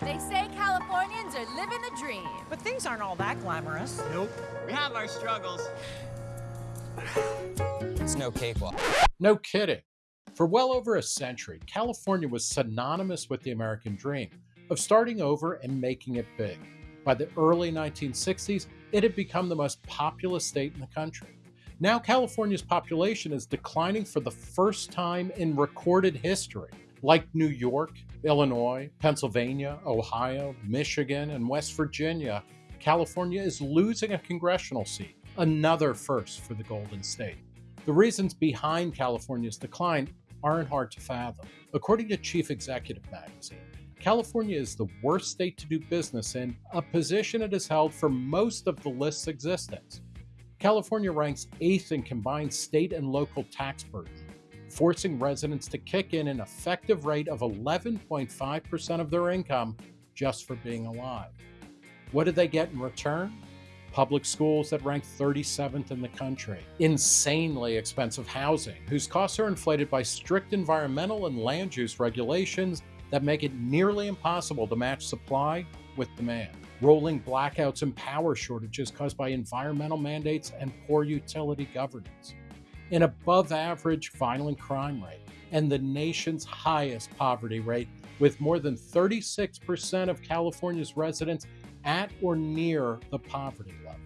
They say Californians are living the dream. But things aren't all that glamorous. Nope. We have our struggles. It's no cakewalk. No kidding. For well over a century, California was synonymous with the American dream of starting over and making it big. By the early 1960s, it had become the most populous state in the country. Now, California's population is declining for the first time in recorded history. Like New York, Illinois, Pennsylvania, Ohio, Michigan, and West Virginia, California is losing a congressional seat, another first for the Golden State. The reasons behind California's decline aren't hard to fathom. According to Chief Executive Magazine, California is the worst state to do business in, a position it has held for most of the list's existence. California ranks eighth in combined state and local tax burden, forcing residents to kick in an effective rate of 11.5% of their income just for being alive. What did they get in return? Public schools that rank 37th in the country, insanely expensive housing, whose costs are inflated by strict environmental and land use regulations that make it nearly impossible to match supply with demand. Rolling blackouts and power shortages caused by environmental mandates and poor utility governance. An above average violent crime rate and the nation's highest poverty rate, with more than 36% of California's residents at or near the poverty level.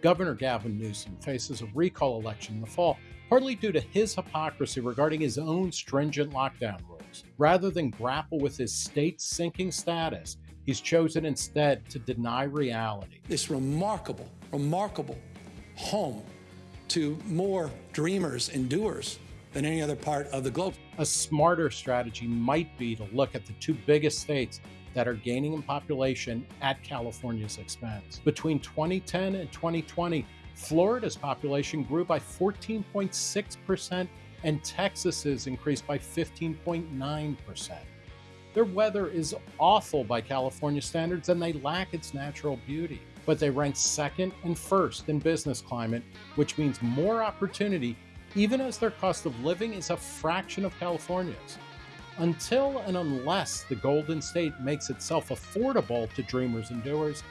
Governor Gavin Newsom faces a recall election in the fall, partly due to his hypocrisy regarding his own stringent lockdown rules. Rather than grapple with his state's sinking status, he's chosen instead to deny reality. This remarkable, remarkable home to more dreamers and doers than any other part of the globe. A smarter strategy might be to look at the two biggest states that are gaining in population at California's expense. Between 2010 and 2020, Florida's population grew by 14.6%, and Texas's increased by 15.9%. Their weather is awful by California standards and they lack its natural beauty, but they rank second and first in business climate, which means more opportunity, even as their cost of living is a fraction of California's. Until and unless the Golden State makes itself affordable to dreamers and doers,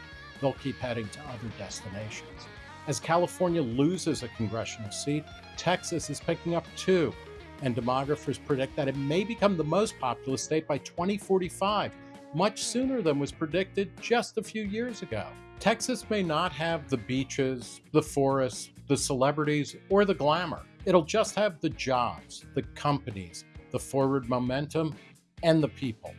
they'll keep heading to other destinations. As California loses a congressional seat, Texas is picking up two, and demographers predict that it may become the most populous state by 2045, much sooner than was predicted just a few years ago. Texas may not have the beaches, the forests, the celebrities, or the glamour. It'll just have the jobs, the companies, the forward momentum, and the people.